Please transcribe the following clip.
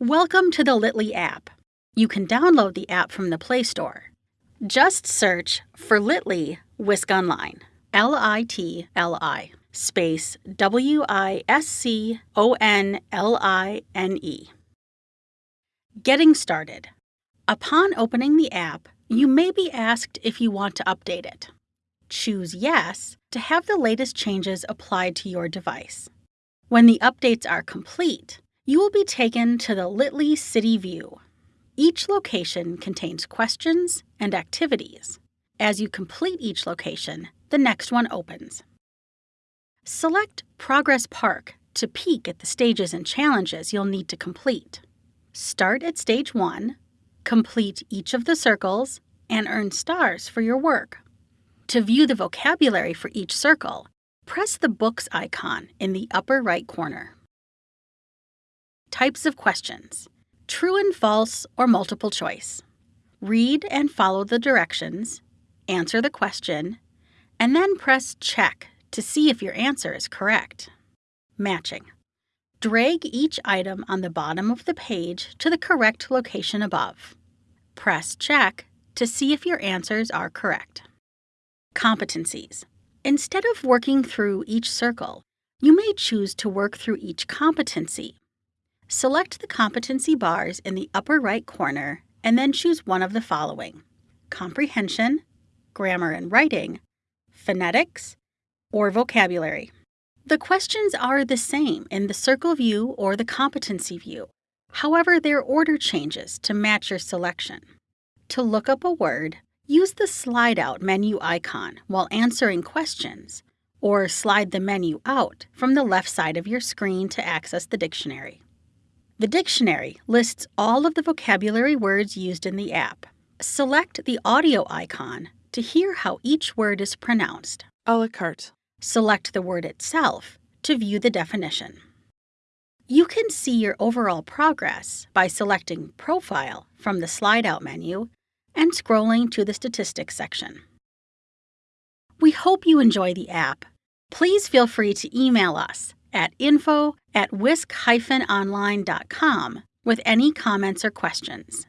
Welcome to the Litly app. You can download the app from the Play Store. Just search for Litly Wisc Online. L I T L I space W I S C O N L I N E. Getting started. Upon opening the app, you may be asked if you want to update it. Choose Yes to have the latest changes applied to your device. When the updates are complete, you will be taken to the Litly City View. Each location contains questions and activities. As you complete each location, the next one opens. Select Progress Park to peek at the stages and challenges you'll need to complete. Start at Stage 1, complete each of the circles, and earn stars for your work. To view the vocabulary for each circle, press the Books icon in the upper right corner. Types of questions True and false or multiple choice. Read and follow the directions, answer the question, and then press Check to see if your answer is correct. Matching. Drag each item on the bottom of the page to the correct location above. Press Check to see if your answers are correct. Competencies. Instead of working through each circle, you may choose to work through each competency. Select the competency bars in the upper right corner and then choose one of the following comprehension, grammar and writing, phonetics, or vocabulary. The questions are the same in the circle view or the competency view. However, their order changes to match your selection. To look up a word, Use the slide out menu icon while answering questions, or slide the menu out from the left side of your screen to access the dictionary. The dictionary lists all of the vocabulary words used in the app. Select the audio icon to hear how each word is pronounced. A la carte. Select the word itself to view the definition. You can see your overall progress by selecting Profile from the slide out menu and scrolling to the statistics section. We hope you enjoy the app. Please feel free to email us at info at wisc-online.com with any comments or questions.